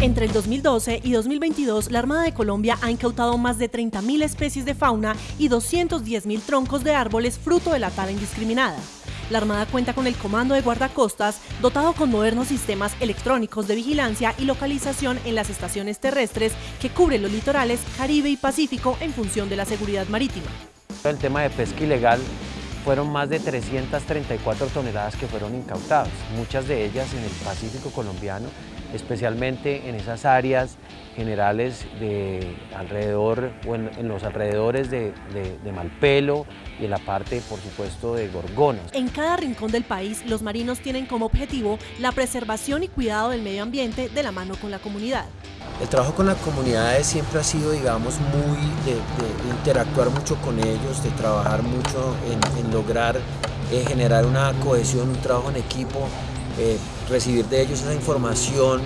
Entre el 2012 y 2022, la Armada de Colombia ha incautado más de 30.000 especies de fauna y 210.000 troncos de árboles fruto de la tala indiscriminada. La Armada cuenta con el Comando de Guardacostas, dotado con modernos sistemas electrónicos de vigilancia y localización en las estaciones terrestres que cubren los litorales Caribe y Pacífico en función de la seguridad marítima. El tema de pesca ilegal fueron más de 334 toneladas que fueron incautadas, muchas de ellas en el Pacífico colombiano, especialmente en esas áreas generales de alrededor o en, los alrededores de, de, Malpelo y en la parte, por supuesto, de Gorgona. En cada rincón del país, los marinos tienen como objetivo la preservación y cuidado del medio ambiente de la mano con la comunidad. El trabajo con las comunidades siempre ha sido, digamos, muy de, interactuar mucho con ellos, de trabajar mucho en, lograr eh, generar una cohesión, un trabajo en equipo, eh, recibir de ellos esa información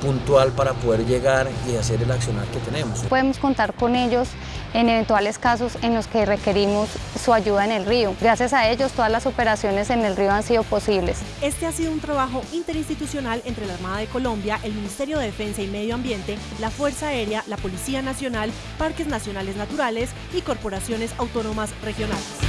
puntual para poder llegar y hacer el accionar que tenemos. Podemos contar con ellos en eventuales casos en los que requerimos su ayuda en el río. Gracias a ellos todas las operaciones en el río han sido posibles. Este ha sido un trabajo interinstitucional entre la Armada de Colombia, el Ministerio de Defensa y Medio Ambiente, la Fuerza Aérea, la Policía Nacional, Parques Nacionales Naturales y corporaciones autónomas regionales.